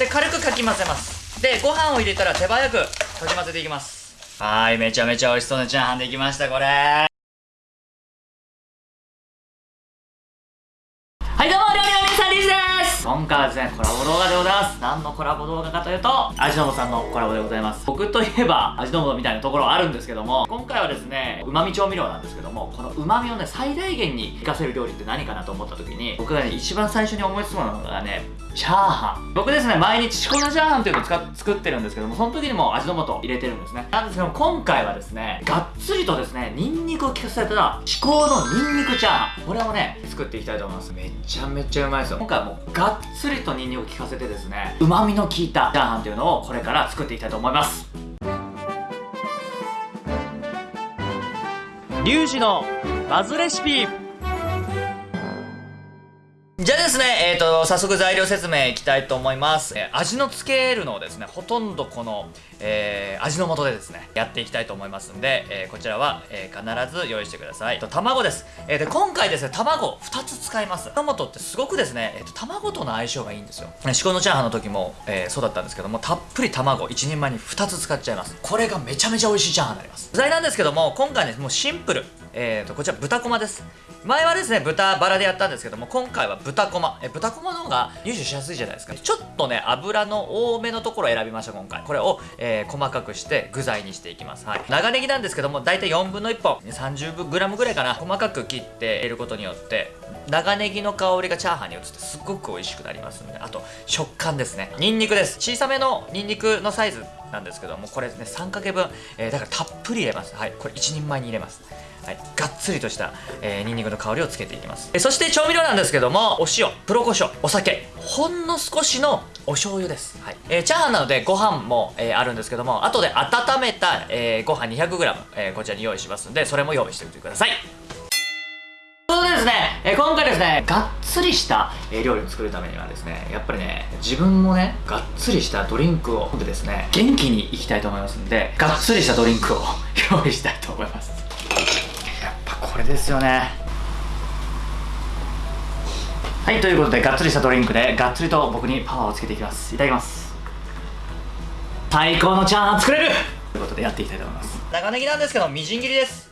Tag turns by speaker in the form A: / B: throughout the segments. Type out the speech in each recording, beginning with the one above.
A: で軽くかき混ぜます。でご飯を入れたら手早くかき混ぜていきます。はいめちゃめちゃ美味しそうなチャーハンできましたこれ。はいどうも料理の皆さんリーズです。今回はですねコラボ動画でございます。何のコラボ動画かというと味の素さんのコラボでございます。僕といえば味の素みたいなところはあるんですけども今回はですねうまみ調味料なんですけどもこのうまみをね最大限に活かせる料理って何かなと思った時に僕がね一番最初に思いつくものがねチャーハン。僕ですね毎日しこ名チャーハンっていうのを作ってるんですけどもその時にも味の素入れてるんですね。なんですけども今回はですねがっつりとですねニンニクを効かせた至高のニンニクチャーハン。これをね作っていきたいと思います。めちゃめちゃうまいですよ。今回はもうがっつりとニンニクを効かせてですねうまみの効いたチャーハンっていうのをこれから作っていきたいと思います。リュウジのバズレシピ。じゃあですね、えっ、ー、と、早速材料説明いきたいと思います。えー、味のつけるのをですね、ほとんどこの、えー、味の素でですね、やっていきたいと思いますんで、えこちらは、え必ず用意してください。と、卵です。えで、今回ですね、卵2つ使います。卵ってすごくですね、えっ、と、卵との相性がいいんですよ。至高のチャーハンの時も、えそうだったんですけども、たっぷり卵1人前に2つ使っちゃいます。これがめちゃめちゃ美味しいチャーハンになります。具材なんですけども、今回ね、もうシンプル。えーと、こちら豚こまです。前はですね、豚バラでやったんですけども、今回は豚こま。え豚こまの方が入手しやすいじゃないですか。ちょっとね、油の多めのところを選びました、今回。これを、えー、細かくして具材にしていきます。はい。長ネギなんですけども、だいたい4分の1本、30g ぐらいかな。細かく切って入れることによって、長ネギの香りがチャーハンに移ってすっごく美味しくなりますので、あと、食感ですね。ニンニクです。小さめのニンニクのサイズなんですけども、これね、3かけ分、えー、だからたっぷり入れます。はい。これ1人前に入れます。はい、がっつりとした、えー、ニンニクの香りをつけていきます、えそして調味料なんですけどもお塩黒胡椒お酒。ほんの少しのお醤油です、はい。えー、チャーハンなのでご飯も、えー、あるんですけども後で温めた、えー、ご飯 200g、え、こちらに用意しますんでそれも用意しておいてください。ということでですね、え、今回ですねがっつりした、え、料理を作るためにはですねやっぱりね自分もねがっつりしたドリンクを飲んでですね元気にいきたいと思いますんでがっつりしたドリンクを 用意したいと思います。れですよね。はいということでがっつりしたドリンクでがっつりと僕にパワーをつけていきます。いただきます。最高のチャーハン作れる！ということでやっていきたいと思います。長ネギなんですけどみじん切りです。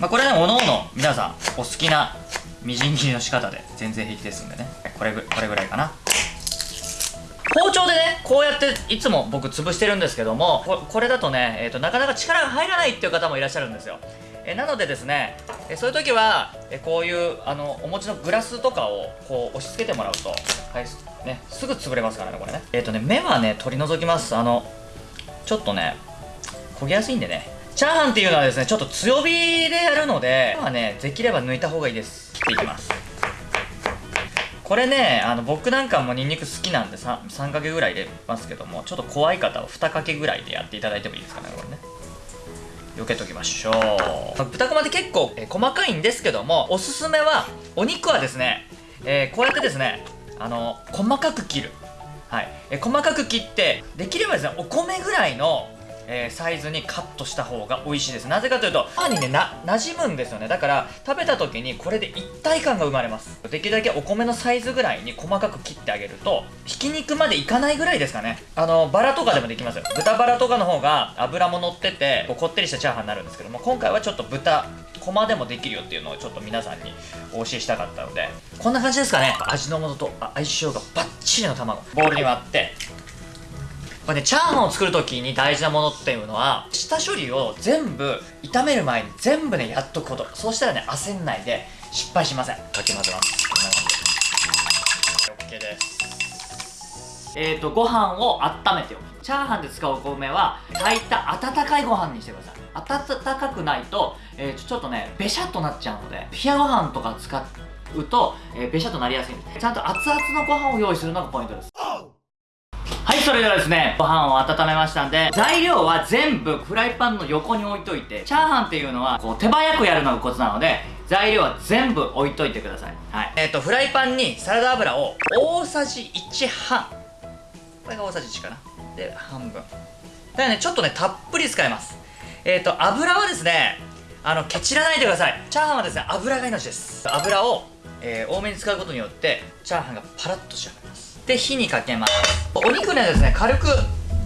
A: まあこれねおのおの皆さんお好きなみじん切りの仕方で全然平気ですんでね。これぐこれぐらいかな。包丁でねこうやっていつも僕潰してるんですけどもこれだとね、えーと、なかなか力が入らないっていう方もいらっしゃるんですよ。えなのでですねえそういう時はえこういうあのお餅のグラスとかをこう押し付けてもらうと、はいね、すぐ潰れますからねこれね。えっ、ー、とね目はね取り除きます。あのちょっとね焦げやすいんでね。チャーハンっていうのはですねちょっと強火でやるのではねできれば抜いた方がいいです。切っていきます。これねあの僕なんかもニンニク好きなんで 3, 3かけぐらい入れますけどもちょっと怖い方は2かけぐらいでやっていただいてもいいですかねこれね。避けときましょう。豚こまって結構、え細かいんですけどもおすすめはお肉はですね、えー、こうやってですねあの細かく切る。はい、え細かく切ってできればですねお米ぐらいのえー、サイズにカットした方が美味しいです。なぜかというとパンにねな馴染むんですよね。だから食べた時にこれで一体感が生まれます。できるだけお米のサイズぐらいに細かく切ってあげるとひき肉までいかないぐらいですかね。あのバラとかでもできますよ。豚バラとかの方が油も乗っててこうこってりしたチャーハンになるんですけども今回はちょっと豚コマでもできるよっていうのをちょっと皆さんにお教えしたかったのでこんな感じですかね。味の素と相性がバッチリの卵。ボウルに割ってこれね、チャーハンを作るときに大事なものっていうのは、下処理を全部、炒める前に全部ね、やっとくこと。そうしたらね、焦んないで失敗しません。かき混ぜます。こんな感じで。OK です。えーと、ご飯を温めておく。チャーハンで使うお米は、炊いた温かいご飯にしてください。温かくないと、えー、ちょっとね、べしゃっとなっちゃうので、冷やご飯とか使うと、えー、べしゃっとなりやすいんです。ちゃんと熱々のご飯を用意するのがポイントです。はいそれではですねご飯を温めましたんで材料は全部フライパンの横に置いといてチャーハンっていうのはこう手早くやるのがコツなので材料は全部置いといてください。はい。えっ、ー、とフライパンにサラダ油を大さじ1半。これが大さじ1かな。で半分。だからねちょっとねたっぷり使います。えっ、ー、と油はですねあのケチらないでください。チャーハンはですね油が命です。油をえー、多めに使うことによってチャーハンがパラッと仕上がります。で火にかけます。お肉ねですね軽く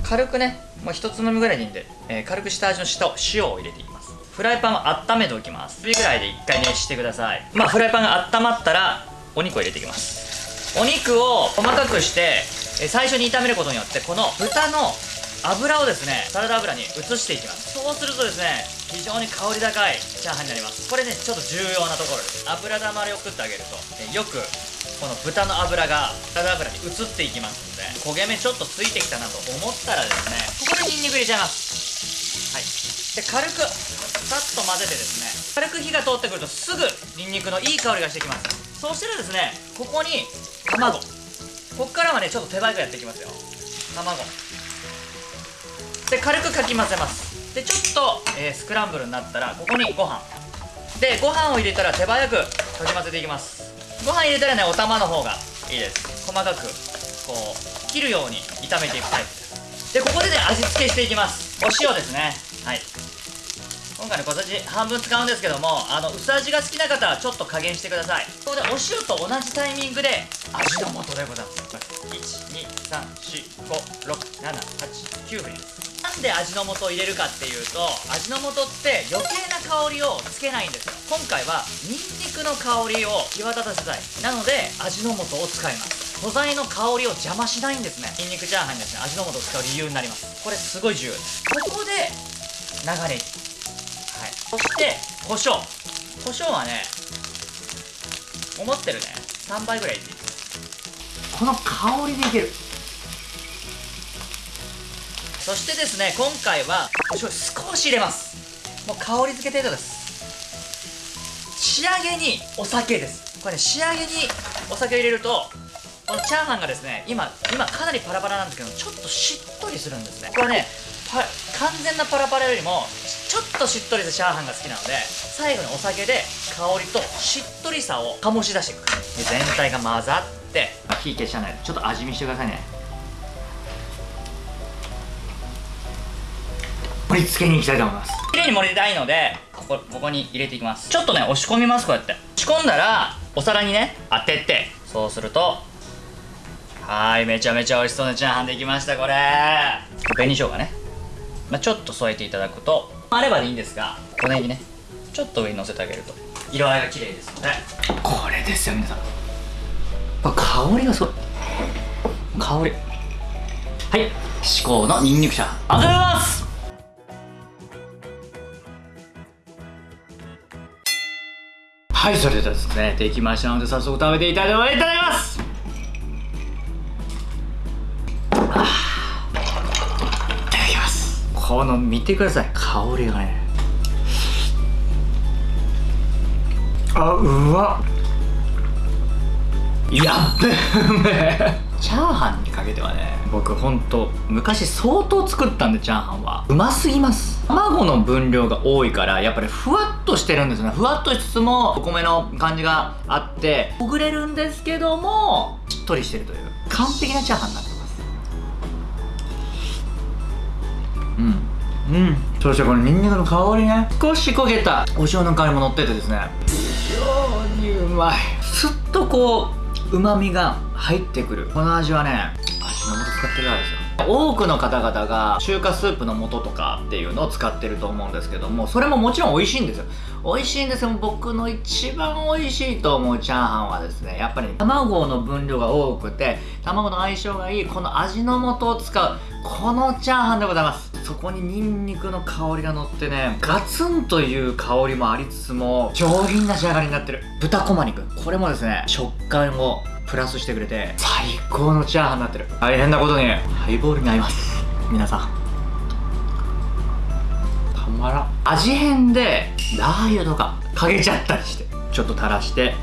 A: 軽くねもう一つまみぐらいでいいんで、えー、軽く下味の下塩を入れていきます。フライパンを温めておきます。火ぐらいで1回熱してください。まあフライパンが温まったらお肉を入れていきます。お肉を細かくして、えー、最初に炒めることによってこの豚の油をですねサラダ油に移していきます。そうするとですね非常に香り高いチャーハンになります。これねちょっと重要なところです。油だまりを作ってあげると、えよくこの豚の油がサラダ油に移っていきますので焦げ目ちょっとついてきたなと思ったらですねここでニンニク入れちゃいます。はい。で軽くさっと混ぜてですね軽く火が通ってくるとすぐニンニクのいい香りがしてきます。そうしたらですねここに卵。こっからはねちょっと手早くやっていきますよ。卵。で軽くかき混ぜます。でちょっと、えー、スクランブルになったらここにご飯。でご飯を入れたら手早くかき混ぜていきます。ご飯入れたらねお玉の方がいいです。細かくこう切るように炒めていくタイプでここでね味付けしていきます。お塩ですね。はい。今回ね小さじ半分使うんですけどもあの薄味が好きな方はちょっと加減してください。ここでお塩と同じタイミングで味の素でございます。123456789振りです。なんで味の素を入れるかっていうと味の素って余計な香りをつけないんですよ。今回はニンニクの香りを際立たせたいなので味の素を使います。素材の香りを邪魔しないんですね。ニンニクチャーハンにですね。味の素を使う理由になります。これすごい重要です。ここで流れはい。そして胡椒。胡椒はね思ってるね。3倍ぐらいでいい。この香りでいける。そしてですね今回はお醤油少し入れます。もう香り付け程度です仕上げにお酒です。これね仕上げにお酒入れるとこのチャーハンがですね今今かなりパラパラなんですけどちょっとしっとりするんですね。これね完全なパラパラよりもちょっとしっとりしたチャーハンが好きなので最後にお酒で香りとしっとりさを醸し出していく。で全体が混ざって火消しちゃないでちょっと味見してくださいね。盛り付けに行きたいと思います。綺麗に盛りたいのでここここに入れていきます。ちょっとね押し込みますこうやって。押し込んだらお皿にね当ててそうするとはいめちゃめちゃ美味しそう。なチャーハンできましたこれ。紅生姜ね、まあ、ちょっと添えていただくとあればでいいんですが小ネギねちょっと上に乗せてあげると色合いが綺麗ですので。これですよ皆さん。香りがすごい香り。はい。至高のニンニクチャーハン。ありがとうございますはいそれではですねできましたので早速食べていただきます。いただきます。この見てください香りがね。あうわやっべチャーハンにかけてはね僕ほんと昔相当作ったんでチャーハンは。うますぎます。卵の分量が多いからやっぱりふわっとしてるんですね。ふわっとしつつもお米の感じがあってほぐれるんですけどもしっとりしてるという完璧なチャーハンになってます。うん。うん。そしてこのニンニクの香りね。少し焦げたお塩の香りも乗っててですね。非常にうまい。すっとこううまみが入ってくる。この味はね味の素使ってるからですよ。多くの方々が中華スープの素とかっていうのを使ってると思うんですけどもそれももちろん美味しいんですよ。美味しいんですよ。僕の一番美味しいと思うチャーハンはですねやっぱり卵の分量が多くて卵の相性がいいこの味の素を使うこのチャーハンでございます。そこにニンニクの香りが乗ってねガツンという香りもありつつも上品な仕上がりになってる。豚こま肉。これもですね食感をプラスしてくれて最高のチャーハンになってる。大変なことに。ハイボールに合います。皆さん。たまらん。味変でラー油とかかけちゃったりしてちょっと垂らして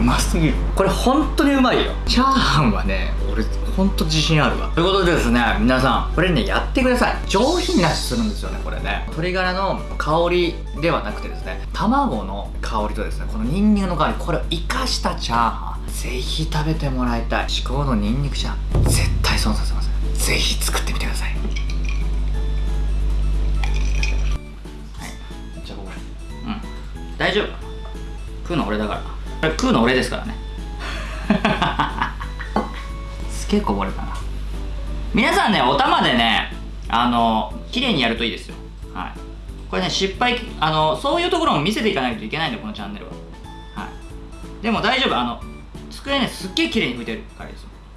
A: うますぎる。これ本当にうまいよ。チャーハンはね俺本当自信あるわ。ということでですね皆さんこれねやってください。上品な味するんですよねこれね。鶏ガラの香りではなくてですね卵の香りとですねこのニンニクの香りこれを生かしたチャーハン。ぜひ食べてもらいたい。至高のニンニクチャーハン。絶対損させません。ぜひ作ってみてください。はい。大丈夫。食うの俺だからこれ食うの俺ですからね。すげえこぼれたな。皆さんねお玉でねあの綺麗にやるといいですよ。はい。これね失敗あのそういうところも見せていかないといけないんでこのチャンネルは。はい。でも大丈夫。あの机ねすっげえ綺麗に拭いてるからですよ。